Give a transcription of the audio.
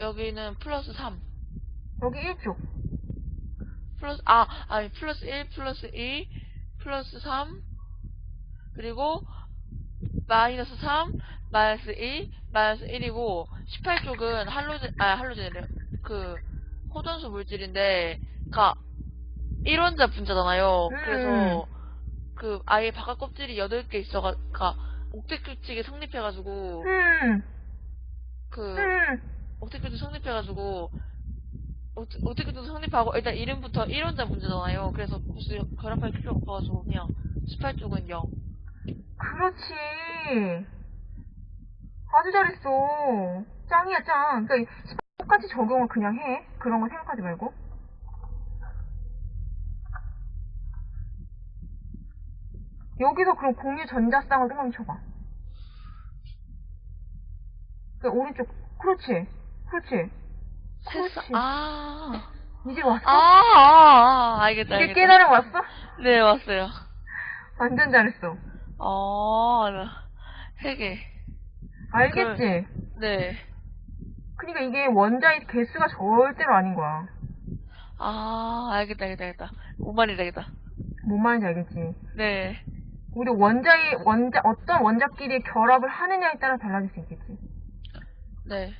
여기는 플러스 3. 여기 1족. 플러스, 아, 아니, 플러스 1, 플러스 2, 플러스 3, 그리고, 마이너스 3, 마이너스 2, 마이너스 1이고, 18족은 할로젠, 아, 할로젠이래. 그, 홑원소 물질인데, 가, 1원자 분자잖아요. 음. 그래서, 그, 아예 바깥 껍질이 8개 있어가, 가, 옥텟 규칙이 성립해가지고, 음, 그, 음. 옥텟규칙 성립해가지고, 옥텟규칙 성립하고, 일단 이름부터 1원자 문제잖아요. 그래서 굳이 결합할 필요가 없어가지고, 그냥 18쪽은 0. 그렇지. 아주 잘했어. 짱이야, 짱. 그러니까 똑같이 적용을 그냥 해. 그런 거 생각하지 말고. 여기서 그럼 공유 전자쌍을 똥망이 쳐봐. 그 오른쪽. 그렇지. 그렇지. 그렇지. 아, 이제 왔어? 아, 아, 아, 알겠다, 이제 알겠다. 깨달음 왔어? 네, 왔어요. 완전 잘했어. 어, 나, 세 개. 알겠지? 네. 그러니까 이게 원자의 개수가 절대로 아닌 거야. 아, 알겠다, 알겠다, 알겠다. 뭔 말인지 알겠다. 뭔 말인지 알겠지? 네. 우리 원자의 원자 어떤 원자끼리 결합을 하느냐에 따라 달라질 수 있겠지. 네.